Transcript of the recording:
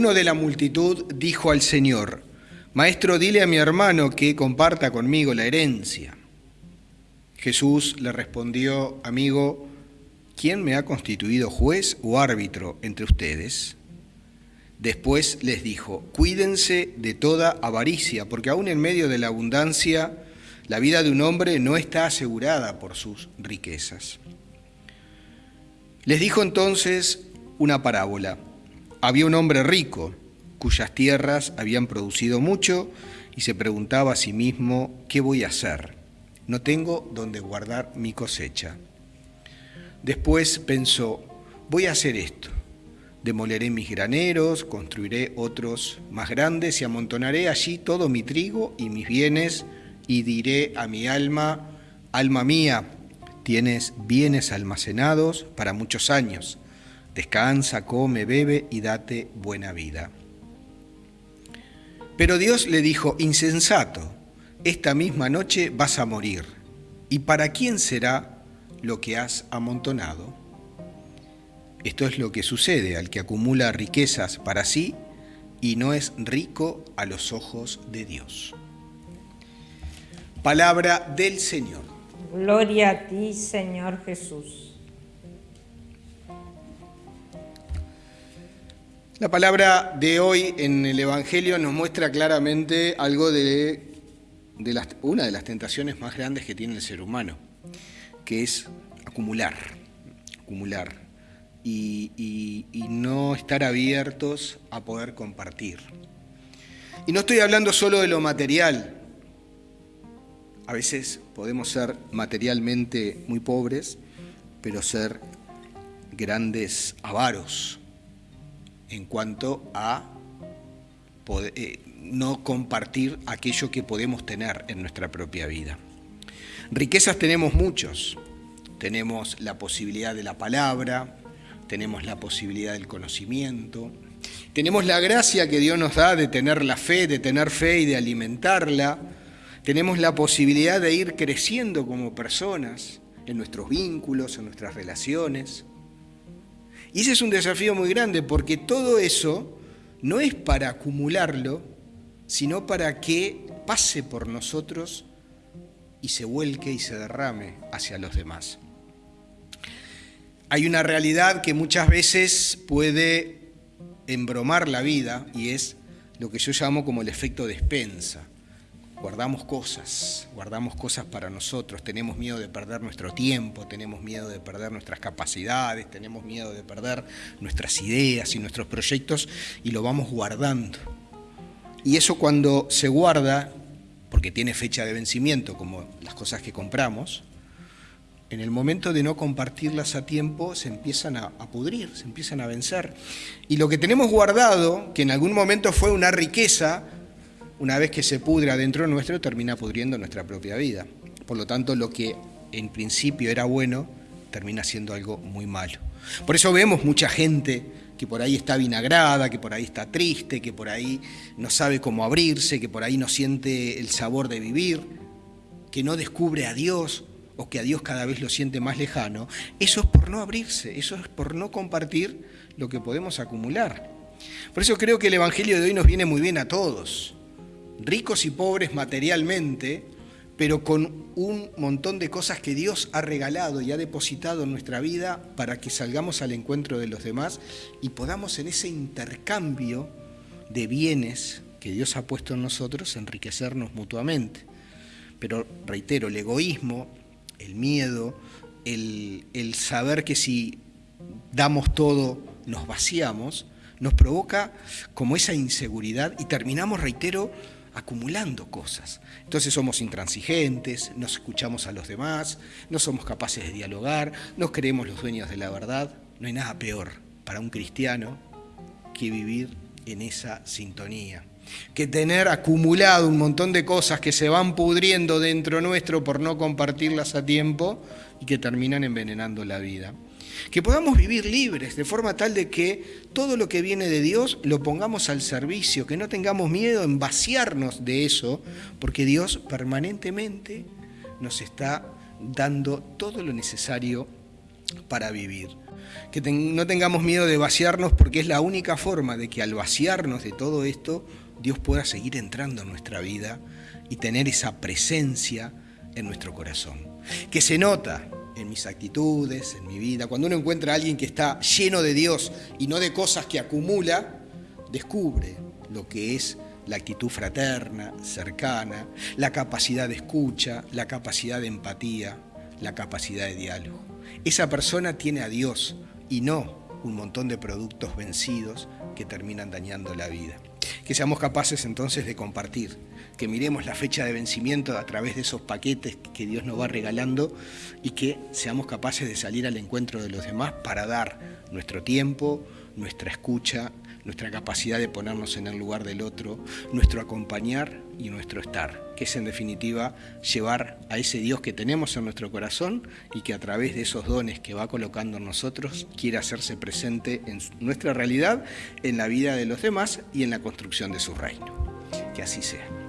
uno de la multitud dijo al Señor, Maestro, dile a mi hermano que comparta conmigo la herencia. Jesús le respondió, Amigo, ¿quién me ha constituido juez o árbitro entre ustedes? Después les dijo, Cuídense de toda avaricia, porque aún en medio de la abundancia, la vida de un hombre no está asegurada por sus riquezas. Les dijo entonces una parábola. Había un hombre rico cuyas tierras habían producido mucho y se preguntaba a sí mismo, ¿qué voy a hacer? No tengo donde guardar mi cosecha. Después pensó, voy a hacer esto. Demoleré mis graneros, construiré otros más grandes y amontonaré allí todo mi trigo y mis bienes y diré a mi alma, alma mía, tienes bienes almacenados para muchos años. Descansa, come, bebe y date buena vida. Pero Dios le dijo, insensato, esta misma noche vas a morir. ¿Y para quién será lo que has amontonado? Esto es lo que sucede al que acumula riquezas para sí y no es rico a los ojos de Dios. Palabra del Señor. Gloria a ti, Señor Jesús. La palabra de hoy en el Evangelio nos muestra claramente algo de, una de las tentaciones más grandes que tiene el ser humano, que es acumular, acumular y, y no estar abiertos a poder compartir. Y no estoy hablando solo de lo material. A veces podemos ser materialmente muy pobres, pero ser grandes avaros en cuanto a eh, no compartir aquello que podemos tener en nuestra propia vida. Riquezas tenemos muchos. Tenemos la posibilidad de la palabra, tenemos la posibilidad del conocimiento, tenemos la gracia que Dios nos da de tener la fe, de tener fe y de alimentarla. Tenemos la posibilidad de ir creciendo como personas en nuestros vínculos, en nuestras relaciones. Y ese es un desafío muy grande porque todo eso no es para acumularlo, sino para que pase por nosotros y se vuelque y se derrame hacia los demás. Hay una realidad que muchas veces puede embromar la vida y es lo que yo llamo como el efecto despensa guardamos cosas, guardamos cosas para nosotros, tenemos miedo de perder nuestro tiempo, tenemos miedo de perder nuestras capacidades, tenemos miedo de perder nuestras ideas y nuestros proyectos y lo vamos guardando. Y eso cuando se guarda, porque tiene fecha de vencimiento como las cosas que compramos, en el momento de no compartirlas a tiempo se empiezan a, pudrir, se empiezan a vencer. Y lo que tenemos guardado, que en algún momento fue una riqueza, una vez que se pudra dentro nuestro, termina pudriendo nuestra propia vida. Por lo tanto, lo que en principio era bueno, termina siendo algo muy malo. Por eso vemos mucha gente que por ahí está vinagrada, que por ahí está triste, que por ahí no sabe cómo abrirse, que por ahí no siente el sabor de vivir, que no descubre a Dios o que a Dios cada vez lo siente más lejano. Eso es por no abrirse, eso es por no compartir lo que podemos acumular. Por eso creo que el Evangelio de hoy nos viene muy bien a todos ricos y pobres materialmente, pero con un montón de cosas que Dios ha regalado y ha depositado en nuestra vida para que salgamos al encuentro de los demás y podamos en ese intercambio de bienes que Dios ha puesto en nosotros enriquecernos mutuamente. Pero reitero, el egoísmo, el miedo, el, el saber que si damos todo nos vaciamos, nos provoca como esa inseguridad y terminamos, reitero, acumulando cosas. Entonces somos intransigentes, nos escuchamos a los demás, no somos capaces de dialogar, nos creemos los dueños de la verdad. No hay nada peor para un cristiano que vivir en esa sintonía, que tener acumulado un montón de cosas que se van pudriendo dentro nuestro por no compartirlas a tiempo y que terminan envenenando la vida que podamos vivir libres, de forma tal de que todo lo que viene de Dios lo pongamos al servicio, que no tengamos miedo en vaciarnos de eso, porque Dios permanentemente nos está dando todo lo necesario para vivir. Que no tengamos miedo de vaciarnos porque es la única forma de que al vaciarnos de todo esto, Dios pueda seguir entrando en nuestra vida y tener esa presencia en nuestro corazón. Que se nota en mis actitudes, en mi vida. Cuando uno encuentra a alguien que está lleno de Dios y no de cosas que acumula, descubre lo que es la actitud fraterna, cercana, la capacidad de escucha, la capacidad de empatía, la capacidad de diálogo. Esa persona tiene a Dios y no un montón de productos vencidos que terminan dañando la vida. Que seamos capaces entonces de compartir, que miremos la fecha de vencimiento a través de esos paquetes que Dios nos va regalando y que seamos capaces de salir al encuentro de los demás para dar nuestro tiempo, nuestra escucha, nuestra capacidad de ponernos en el lugar del otro, nuestro acompañar y nuestro estar, que es en definitiva llevar a ese Dios que tenemos en nuestro corazón y que a través de esos dones que va colocando en nosotros quiere hacerse presente en nuestra realidad, en la vida de los demás y en la construcción de su reino. Que así sea.